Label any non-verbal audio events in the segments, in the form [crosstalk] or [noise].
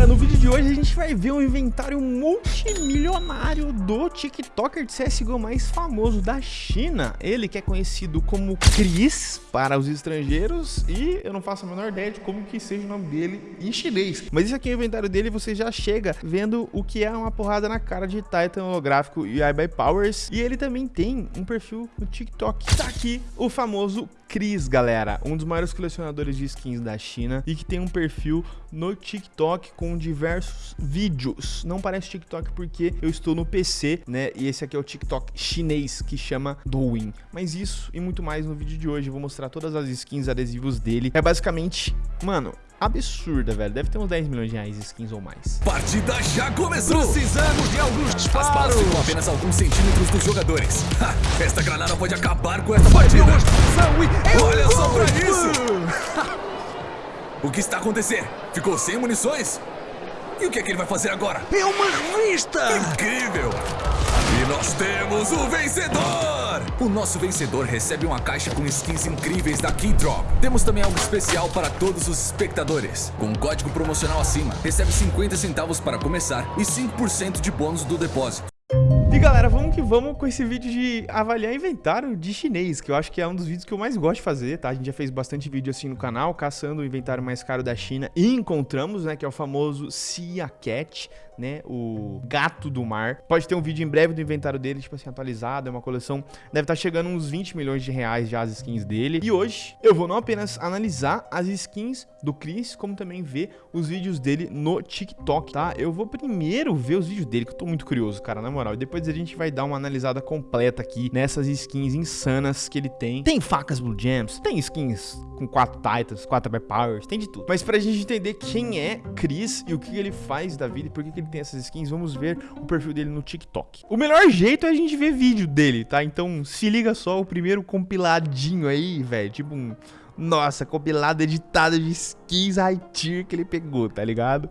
galera, no vídeo de hoje a gente vai ver um inventário multimilionário do TikToker de CSGO mais famoso da China. Ele que é conhecido como Chris para os estrangeiros e eu não faço a menor ideia de como que seja o nome dele em chinês. Mas isso aqui é o inventário dele você já chega vendo o que é uma porrada na cara de Titan holográfico e iBuy Powers. E ele também tem um perfil no TikTok. Tá aqui o famoso Chris, galera, um dos maiores colecionadores de skins da China e que tem um perfil no TikTok com diversos vídeos. Não parece TikTok porque eu estou no PC, né? E esse aqui é o TikTok chinês que chama Douyin. Mas isso e muito mais no vídeo de hoje. Eu vou mostrar todas as skins adesivos dele. É basicamente, mano, absurda, velho. Deve ter uns 10 milhões de reais skins ou mais. Partida já começou! Precisamos de alguns disparos! As balas ficam apenas alguns centímetros dos jogadores. Ha, esta granada pode acabar com esta partida! Olha só pra isso! [laughs] o que está acontecendo? Ficou sem munições? E o que é que ele vai fazer agora? É uma revista! Incrível! E nós temos o vencedor! O nosso vencedor recebe uma caixa com skins incríveis da Keydrop. Temos também algo especial para todos os espectadores. Com um código promocional acima, recebe 50 centavos para começar e 5% de bônus do depósito. E galera, vamos que vamos com esse vídeo de avaliar inventário de chinês, que eu acho que é um dos vídeos que eu mais gosto de fazer, tá? A gente já fez bastante vídeo assim no canal, caçando o inventário mais caro da China e encontramos, né, que é o famoso Sia Cat, né, o gato do mar. Pode ter um vídeo em breve do inventário dele, tipo assim, atualizado, é uma coleção, deve estar tá chegando uns 20 milhões de reais já as skins dele. E hoje eu vou não apenas analisar as skins do Chris, como também ver os vídeos dele no TikTok, tá? Eu vou primeiro ver os vídeos dele, que eu tô muito curioso, cara, na moral, e depois depois a gente vai dar uma analisada completa aqui nessas skins insanas que ele tem. Tem facas Blue Gems, tem skins com 4 Titans, 4 Bear Powers, tem de tudo. Mas pra gente entender quem é Chris e o que ele faz da vida e por que ele tem essas skins, vamos ver o perfil dele no TikTok. O melhor jeito é a gente ver vídeo dele, tá? Então se liga só, o primeiro compiladinho aí, velho, tipo um... Nossa, compilado editado de skins high tier que ele pegou, tá ligado?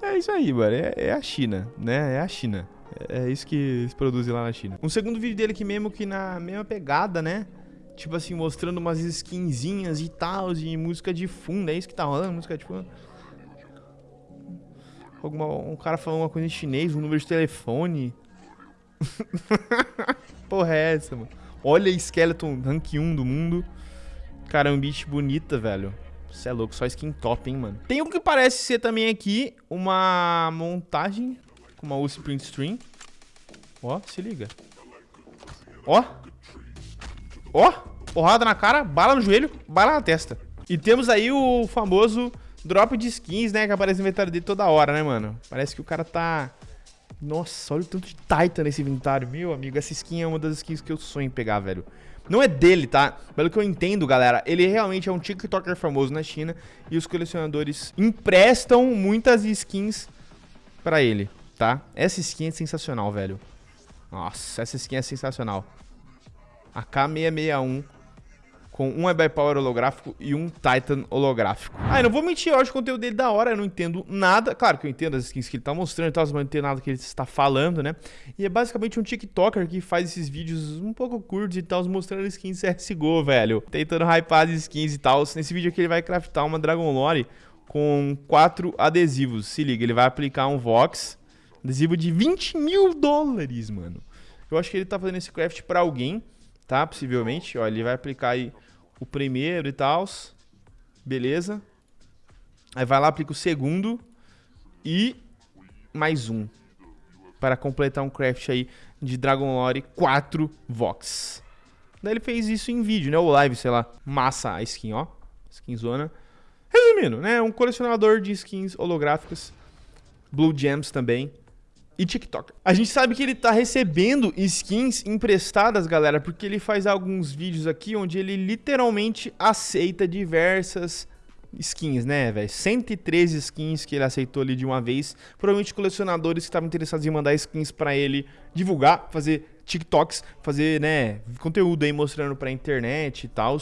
É isso aí, mano. É, é a China, né? É a China. É isso que se produz lá na China. Um segundo vídeo dele que mesmo que na mesma pegada, né? Tipo assim, mostrando umas skinzinhas e tal, de música de fundo. É isso que tá rolando, música de fundo. Alguma, um cara falando uma coisa em chinês, um número de telefone. [laughs] Porra é essa, mano? Olha Skeleton Rank 1 do mundo. Cara, é um beat bonita, velho. Você é louco, só skin top, hein, mano. Tem um que parece ser também aqui uma montagem com uma UC Print Stream. Ó, se liga. Ó. Ó. Porrada na cara, bala no joelho, bala na testa. E temos aí o famoso drop de skins, né? Que aparece no inventário dele toda hora, né, mano? Parece que o cara tá... Nossa, olha o tanto de Titan nesse inventário. Meu amigo, essa skin é uma das skins que eu sonho em pegar, velho. Não é dele, tá? Pelo que eu entendo, galera, ele realmente é um TikToker famoso na China e os colecionadores emprestam muitas skins pra ele tá? Essa skin é sensacional, velho. Nossa, essa skin é sensacional. A K661 com um EBI Power holográfico e um Titan holográfico. Ah, não vou mentir, eu acho o conteúdo dele da hora, eu não entendo nada. Claro que eu entendo as skins que ele tá mostrando e tal, mas não entendo nada que ele está falando, né? E é basicamente um TikToker que faz esses vídeos um pouco curtos e tal, mostrando skins CSGO, velho. Tentando hypar as skins e tal. Nesse vídeo aqui ele vai craftar uma Dragon Lore com quatro adesivos. Se liga, ele vai aplicar um Vox, Adesivo de 20 mil dólares, mano. Eu acho que ele tá fazendo esse craft pra alguém, tá? Possivelmente. Ó, ele vai aplicar aí o primeiro e tal. Beleza. Aí vai lá, aplica o segundo. E mais um. Para completar um craft aí de Dragon Lore 4 Vox. Daí ele fez isso em vídeo, né? Ou live, sei lá. Massa a skin, ó. Skin zona. Resumindo, né? Um colecionador de skins holográficas. Blue Gems também e TikTok. A gente sabe que ele tá recebendo skins emprestadas, galera, porque ele faz alguns vídeos aqui onde ele literalmente aceita diversas skins, né, velho? 113 skins que ele aceitou ali de uma vez. Provavelmente colecionadores que estavam interessados em mandar skins para ele divulgar, fazer TikToks, fazer, né, conteúdo aí mostrando pra internet e tal.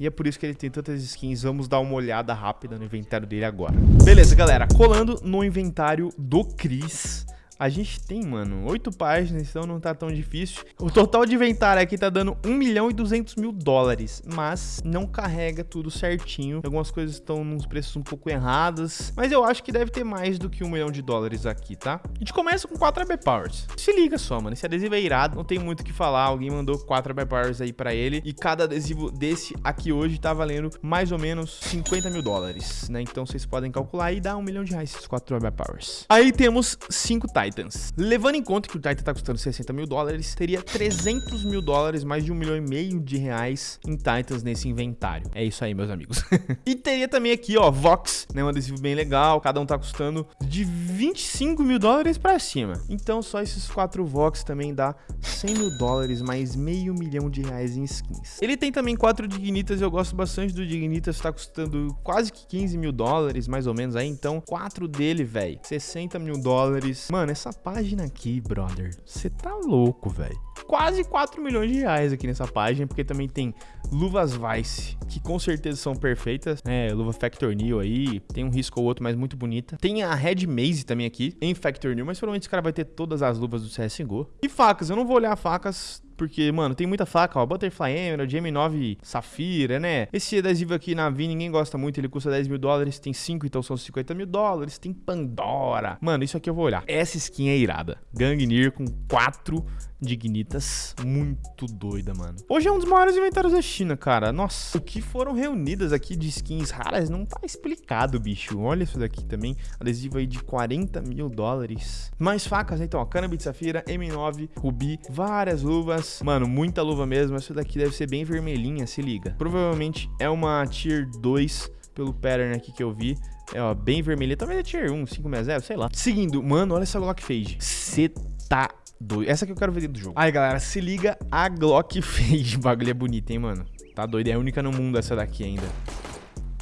E é por isso que ele tem tantas skins. Vamos dar uma olhada rápida no inventário dele agora. Beleza, galera. Colando no inventário do Chris A gente tem, mano, oito páginas, então não tá tão difícil. O total de inventário aqui tá dando 1 milhão e 200 mil dólares, mas não carrega tudo certinho. Algumas coisas estão nos preços um pouco errados, mas eu acho que deve ter mais do que um milhão de dólares aqui, tá? A gente começa com 4 AB Powers. Se liga só, mano, esse adesivo é irado, não tem muito o que falar. Alguém mandou 4 AB Powers aí pra ele e cada adesivo desse aqui hoje tá valendo mais ou menos 50 mil dólares, né? Então vocês podem calcular e dar um milhão de reais esses 4 AB Powers. Aí temos 5 Titans. Levando em conta que o Titan tá custando 60 mil dólares, teria 300 mil dólares, mais de um milhão e meio de reais em Titans nesse inventário. É isso aí, meus amigos. [laughs] e teria também aqui, ó, Vox, né? Um adesivo bem legal. Cada um tá custando de 25 mil dólares pra cima. Então só esses 4 Vox também dá 100 mil dólares, mais meio milhão de reais em skins. Ele tem também 4 Dignitas, eu gosto bastante do Dignitas, tá custando quase que 15 mil dólares, mais ou menos aí. Então, 4 dele, velho, 60 mil dólares. Mano, essa página aqui, brother, você tá louco, velho. Quase 4 milhões de reais aqui nessa página, porque também tem luvas Vice, que com certeza são perfeitas, né? Luva Factor New aí, tem um risco ou outro, mas muito bonita. Tem a Red Maze também aqui, em Factor New, mas provavelmente esse cara vai ter todas as luvas do CSGO. E facas, eu não vou olhar facas porque, mano, tem muita faca, ó. Butterfly Emerald, M9 Safira, né? Esse adesivo aqui na Vi ninguém gosta muito, ele custa 10 mil dólares. Tem 5, então são 50 mil dólares. Tem Pandora. Mano, isso aqui eu vou olhar. Essa skin é irada. Gangnir com 4 dignitas. Muito doida, mano. Hoje é um dos maiores inventários da China, cara. Nossa, o que foram reunidas aqui de skins raras não tá explicado, bicho. Olha isso daqui também. Adesivo aí de 40 mil dólares. Mais facas, então, ó. Cannabis Safira, M9, Rubi, várias luvas Mano, muita luva mesmo. Essa daqui deve ser bem vermelhinha, se liga. Provavelmente é uma Tier 2 pelo pattern aqui que eu vi. É, ó, bem vermelha. Talvez é Tier 1, 560, sei lá. Seguindo, mano, olha essa Glock Fade. Cê tá doido. Essa que eu quero ver do jogo. Aí, galera, se liga a Glock [laughs] Fade. O bagulho é bonito, hein, mano. Tá doido. É única no mundo essa daqui ainda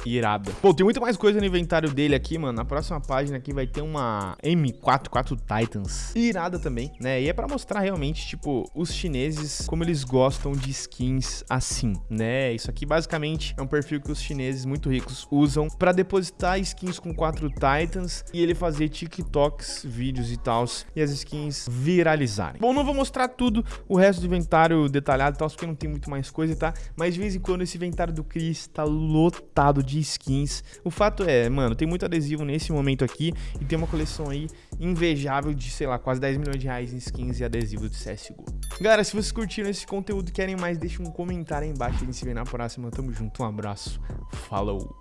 irada. Pô, tem muito mais coisa no inventário dele aqui, mano. Na próxima página aqui vai ter uma M4, 4 Titans. Irada também, né? E é pra mostrar realmente, tipo, os chineses, como eles gostam de skins assim, né? Isso aqui basicamente é um perfil que os chineses muito ricos usam pra depositar skins com 4 Titans e ele fazer TikToks, vídeos e tal, e as skins viralizarem. Bom, não vou mostrar tudo, o resto do inventário detalhado e tal, porque não tem muito mais coisa, tá? Mas de vez em quando esse inventário do Chris tá lotado de de skins. O fato é, mano, tem muito adesivo nesse momento aqui e tem uma coleção aí invejável de, sei lá, quase 10 milhões de reais em skins e adesivo de CSGO. Galera, se vocês curtiram esse conteúdo e querem mais, deixa um comentário aí embaixo. A gente se vê na próxima. Tamo junto, um abraço, falou!